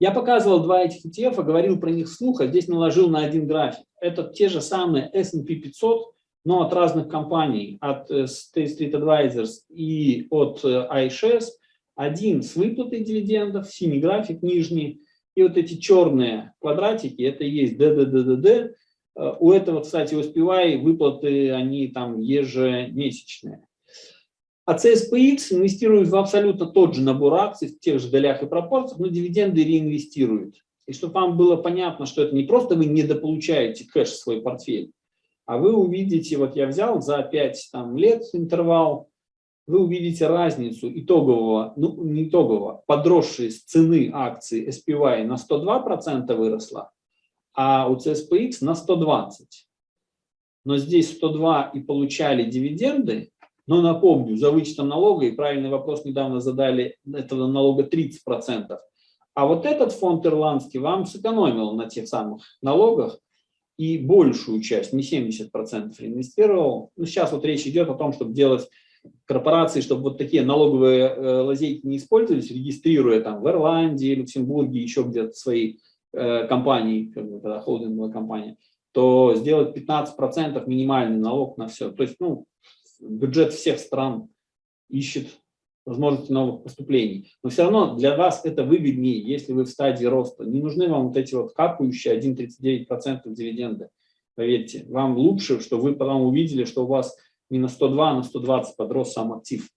Я показывал два этих ETF, говорил про них вслух, а здесь наложил на один график. Это те же самые S&P 500, но от разных компаний, от э, State Street Advisors и от э, iShares. Один с выплатой дивидендов, синий график нижний, и вот эти черные квадратики, это есть ДДДДД. Э, у этого, кстати, у SPY выплаты, они там ежемесячные. А CSPX инвестирует в абсолютно тот же набор акций, в тех же долях и пропорциях, но дивиденды реинвестирует. И чтобы вам было понятно, что это не просто вы недополучаете кэш в свой портфель, а вы увидите, вот я взял за 5 там, лет интервал, вы увидите разницу итогового, ну не итогового, подросшей с цены акции SPY на 102% выросла, а у CSPX на 120%. Но здесь 102 и получали дивиденды, но напомню, за вычетом налога, и правильный вопрос недавно задали, этого налога 30%. А вот этот фонд ирландский вам сэкономил на тех самых налогах и большую часть, не 70% инвестировал. Ну, сейчас вот речь идет о том, чтобы делать корпорации, чтобы вот такие налоговые э, лазейки не использовались, регистрируя там в Ирландии, Люксембурге, еще где-то свои э, компании, как бы, когда холдинговая компания, то сделать 15% минимальный налог на все. То есть, ну, бюджет всех стран ивщет возможности новых поступлений. Но все равно для вас это выгоднее, если вы в стадии роста. Не нужны вам вот эти вот капающие 1,39% дивиденды. Поверьте, вам лучше, что вы потом увидели, что у вас не на 102, а на 120 подрос сам актив.